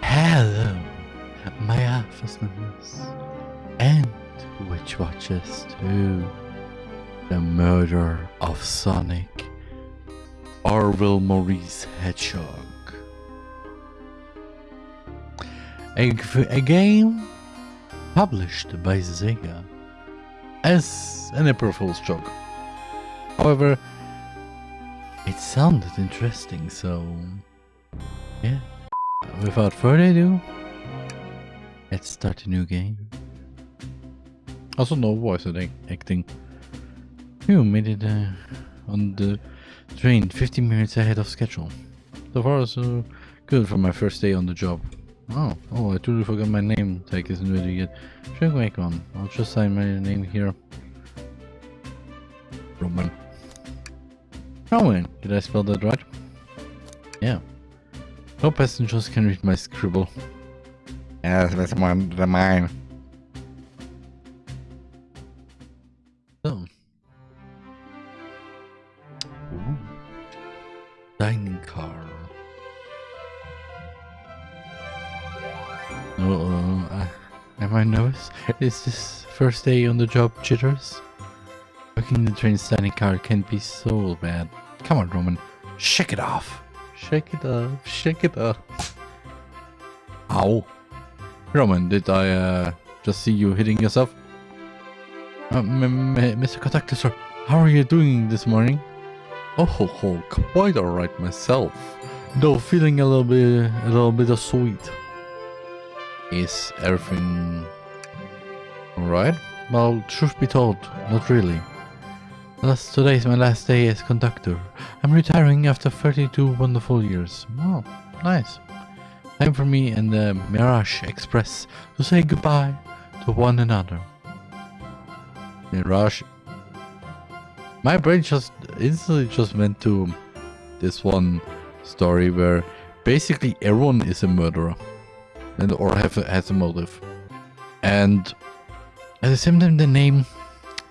Hello, my office members and witch watchers too. The murder of Sonic Orville Maurice Hedgehog. A, a game published by Sega as an April Fool's joke. However, it sounded interesting, so yeah. Without further ado, let's start a new game. Also, no voice act- acting. You made it uh, on the train 15 minutes ahead of schedule. So far, so good for my first day on the job. Oh, oh, I totally forgot my name tag isn't ready yet. Should make one. I'll just sign my name here. Roman. Roman, did I spell that right? Yeah. No passengers can read my scribble. Yes, that's one the mine. So. Ooh. Dining car. Oh, uh, am I nervous? Is this first day on the job jitters? Working the train dining car can be so bad. Come on, Roman. Shake it off. Shake it off. Shake it off. Ow. Roman, did I uh, just see you hitting yourself? Uh, Mr. Conductor, sir, how are you doing this morning? Oh, ho, ho, quite alright myself. Though feeling a little bit, a little bit of sweet. Is everything alright? Well, truth be told, not really. Last, today is my last day as conductor. I'm retiring after 32 wonderful years. Oh, nice. Time for me and the Mirage Express to say goodbye to one another. Mirage. My brain just instantly just went to this one story where basically everyone is a murderer and or have has a motive. And at the same time the name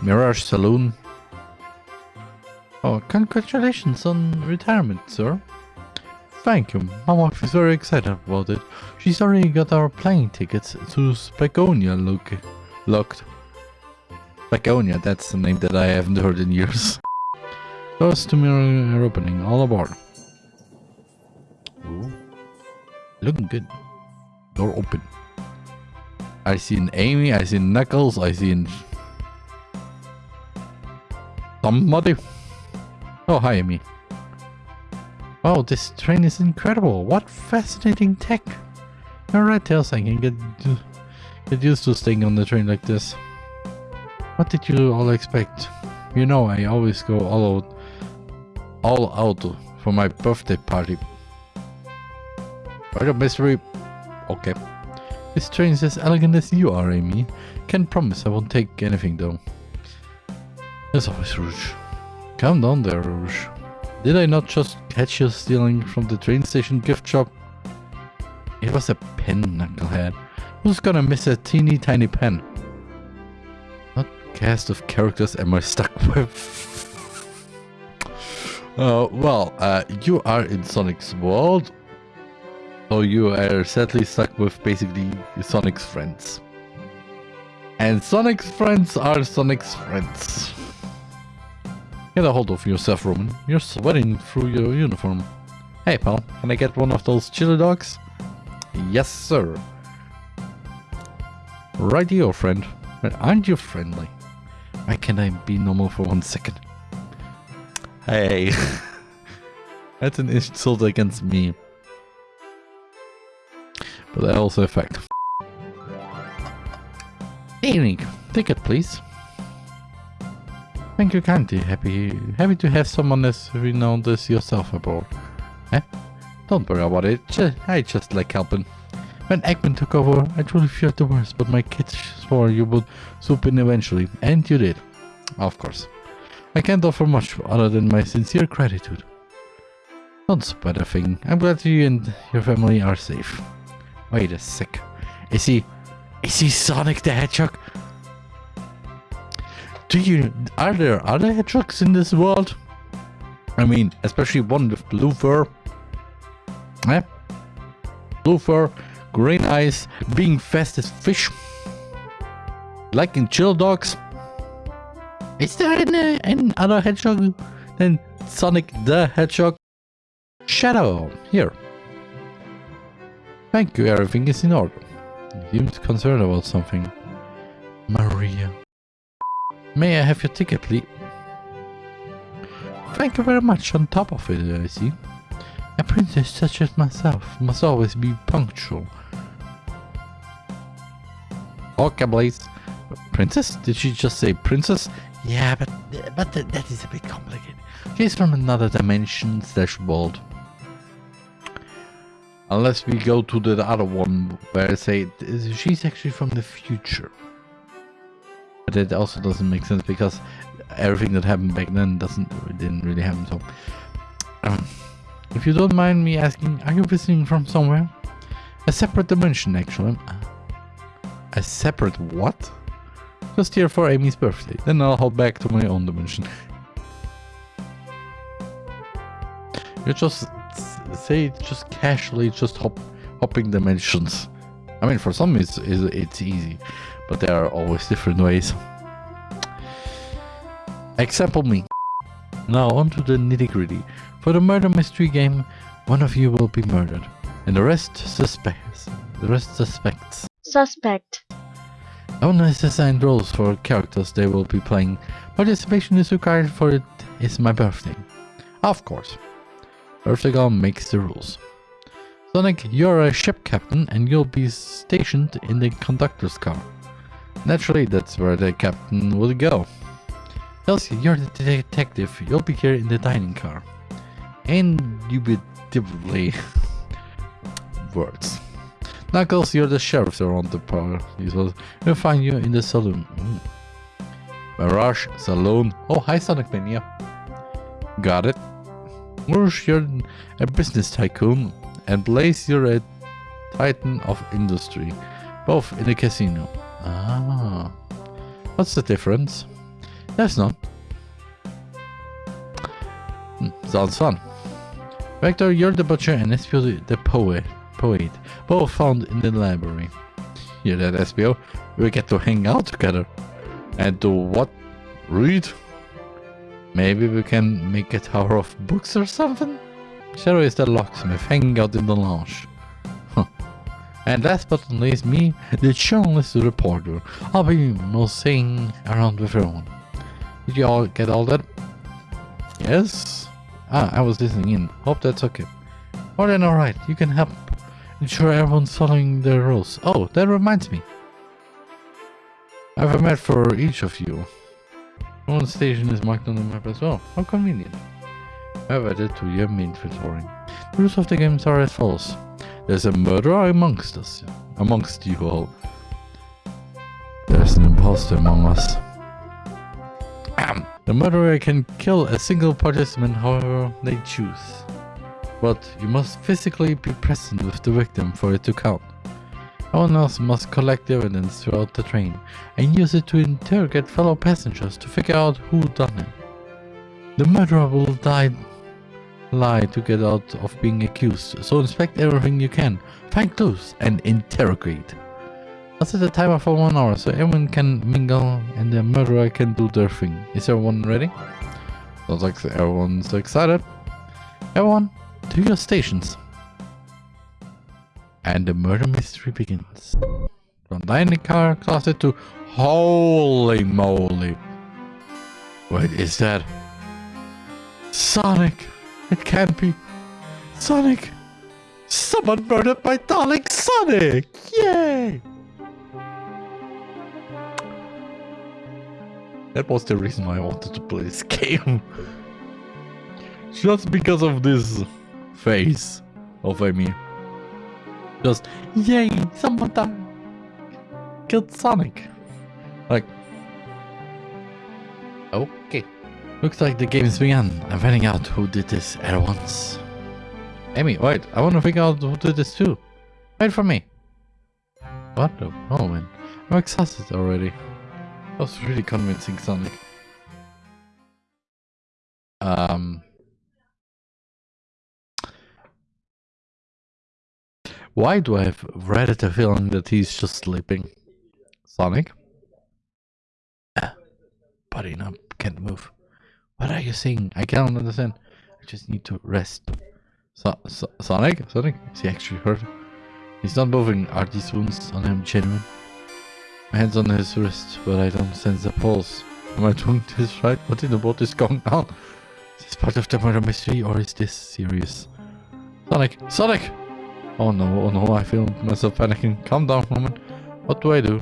Mirage Saloon. Oh, congratulations on retirement, sir. Thank you. My wife is very excited about it. She's already got our plane tickets to Spagonia look locked. Spagonia, that's the name that I haven't heard in years. Doors to mirror opening, all aboard. Ooh. Looking good. Door open. I see an Amy, I see Knuckles, I see an... Somebody. Oh, hi Amy. Wow, this train is incredible. What fascinating tech. Alright, Tails, I can get, get used to staying on the train like this. What did you all expect? You know, I always go all out, all out for my birthday party. Right up, mystery. Okay. This train is as elegant as you are, Amy. Can't promise I won't take anything though. As always, Rouge. Calm down there, Rouge. Did I not just catch you stealing from the train station gift shop? It was a pen, knucklehead. Who's gonna miss a teeny tiny pen? What cast of characters am I stuck with? uh, well, uh, you are in Sonic's world. So you are sadly stuck with basically Sonic's friends. And Sonic's friends are Sonic's friends. Get a hold of yourself, Roman. You're sweating through your uniform. Hey, pal, can I get one of those chili dogs? Yes, sir. Right here, friend. Aren't you friendly? Why can't I be normal for one second? Hey. That's an insult against me. But I also affect. Evening. Ticket, please. Thank you kindly. Happy happy to have someone as renowned as yourself aboard. Eh? Don't worry about it. Ju- I just like helping. When Eggman took over, I truly feared the worst, but my kids swore you would swoop in eventually, and you did. Of course. I can't offer much other than my sincere gratitude. Don't sweat a thing. I'm glad you and your family are safe. Wait a sec. Is he... Is he Sonic the Hedgehog? Do you... Are there other hedgehogs in this world? I mean, especially one with blue fur. Eh? Blue fur, green eyes, being fast as fish. Liking chill dogs. Is there any, any other hedgehog than Sonic the Hedgehog? Shadow, here. Thank you, everything is in order. You seemed concerned about something. Maria. May I have your ticket, please? Thank you very much. On top of it, I see. A princess such as myself must always be punctual. Okay, please. Princess? Did she just say princess? Yeah, but but th that is a bit complicated. She's from another dimension slash world. Unless we go to the other one where I say she's actually from the future. But it also doesn't make sense because everything that happened back then doesn't didn't really happen. So, um, if you don't mind me asking, are you visiting from somewhere? A separate dimension, actually. A separate what? Just here for Amy's birthday. Then I'll hop back to my own dimension. You just say just casually, just hop, hopping dimensions. I mean, for some it's, it's, it's easy, but there are always different ways. Example me. Now on to the nitty gritty. For the murder mystery game, one of you will be murdered, and the rest suspects. The rest suspects. Suspect. Owner has assigned roles for characters they will be playing. Participation is required for it is my birthday. Of course. Birthday makes the rules. Sonic, you're a ship captain and you'll be stationed in the conductor's car. Naturally, that's where the captain will go. Elsie, you're the detective. You'll be here in the dining car. Indubitably. Words. Knuckles, you're the sheriff around the park. We'll find you in the saloon. Hmm. Mirage, saloon. Oh, hi Sonic Mania. Got it. Rouge, you're a business tycoon. And Blaze, you're a titan of industry. Both in a casino. Ah. What's the difference? There's none. Hmm, sounds fun. Vector, you're the butcher and Espio the poet. Poet. Both found in the library. Hear that, Espio? We get to hang out together. And do what? Read? Maybe we can make a tower of books or something? Shadow is the locksmith, hanging out in the lounge. And last but not least, me, the journalist reporter. I'll be moseying around with everyone. Did you all get all that? Yes? Ah, I was listening in. Hope that's okay. More than alright, you can help ensure everyone's following the rules. Oh, that reminds me. I have a map for each of you. One station is marked on the map as well. How convenient. Have added to your inventory. The rules of the games are as follows. There's a murderer amongst us. Amongst you all. There's an imposter among us. The murderer can kill a single participant however they choose. But you must physically be present with the victim for it to count. Everyone else must collect evidence throughout the train and use it to interrogate fellow passengers to figure out who done it. The murderer will die lie to get out of being accused, so inspect everything you can, find clues, and interrogate. I'll set a timer for one hour so everyone can mingle and the murderer can do their thing. Is everyone ready? Sounds like everyone's excited. Everyone, to your stations. And the murder mystery begins. From dining car closet to holy moly. What is that? Sonic! It can't be. Sonic! Someone murdered my darling Sonic! Yay! That was the reason why I wanted to play this game. Just because of this face of Amy. Just, yay, someone. Killed Sonic. Like, okay. Looks like the game's begun. I'm finding out who did this at once. Amy, wait, I want to figure out who did this too. Wait for me. What the? Oh man, I'm exhausted already. That was really convincing, Sonic. Um, Why do I have read the feeling that he's just sleeping? Sonic? Ah, body numb, can't move. What are you saying? I can't understand. I just need to rest. So, so, Sonic? Sonic? Is he actually hurt? He's not moving. Are these wounds on him genuine? My hand's on his wrist, but I don't sense a pulse. Am I doing this right? What in the world is going on? Is this part of the murder mystery or is this serious? Sonic! Sonic! Oh no, oh no, I feel myself panicking. Calm down, woman. What do I do?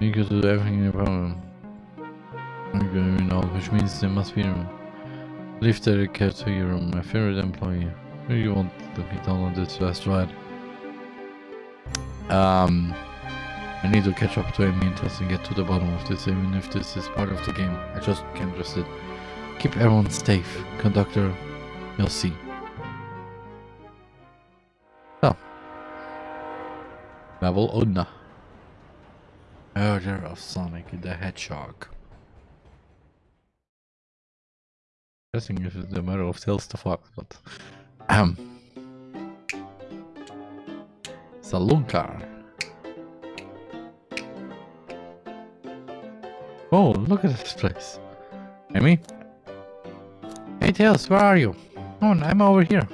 You could do everything in your. You know, which means there must be a room. Leave the care to your my favorite employee. You won't let me down on this last ride. Um, I need to catch up to Amy and get to the bottom of this, even if this is part of the game. I just can't trust it. Keep everyone safe, conductor. You'll see. Oh. Level 1. Murder of Sonic the Hedgehog. Guessing if it's the matter of Tails the Fox, but... Um. Saloon car. Oh, look at this place. Amy? Hey Tails, where are you? Oh, I'm over here.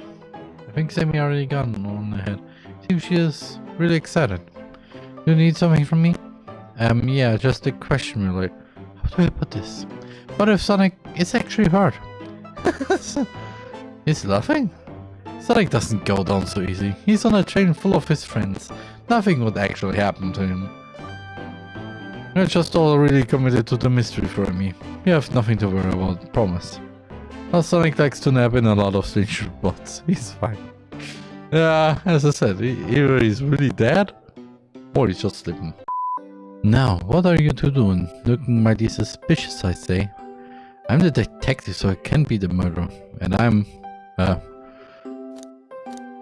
I think Sammy already got on ahead. Seems she is really excited. You need something from me? Um, yeah, just a question really. How do I put this? What if Sonic is actually hurt? He's laughing? Sonic doesn't go down so easy. He's on a train full of his friends. Nothing would actually happen to him. You're just all really committed to the mystery for me. You have nothing to worry about, promise. Well, Sonic likes to nap in a lot of strange spots. He's fine. Yeah, as I said, either he's really dead, or he's just sleeping. Now, what are you two doing? Looking mighty suspicious, I say. I'm the detective, so I can't be the murderer. And I'm, uh,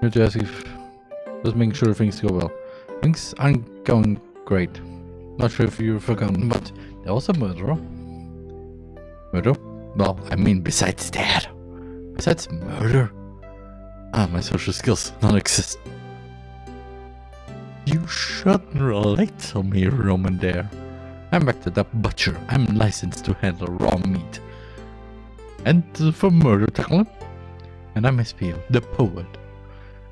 ask if, just making sure things go well. Things aren't going great. Not sure if you've forgotten, but there was a murderer. Murder? Well, I mean besides that. Besides murder. Ah, my social skills non-exist. You shouldn't relate to me, Roman Dare. I'm Vector the butcher. I'm licensed to handle raw meat. And for murder tackling. And I'm Espio, the poet.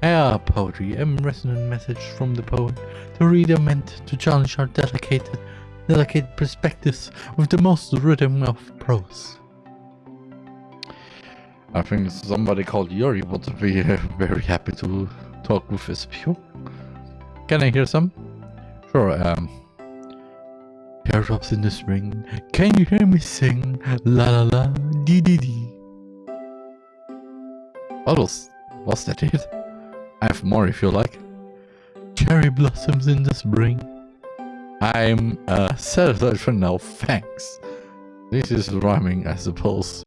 Ah, poetry, a resonant message from the poet. The reader meant to challenge our delicate, delicate perspectives with the most rhythm of prose. I think somebody called Yuri would be uh, very happy to talk with Espio. Can I hear some? Sure, um... Teardrops in the spring, can you hear me sing? La la la, dee dee dee. What was, was that it? I have more if you like. Cherry blossoms in the spring. I'm uh, satisfied for now, thanks. This is rhyming, I suppose.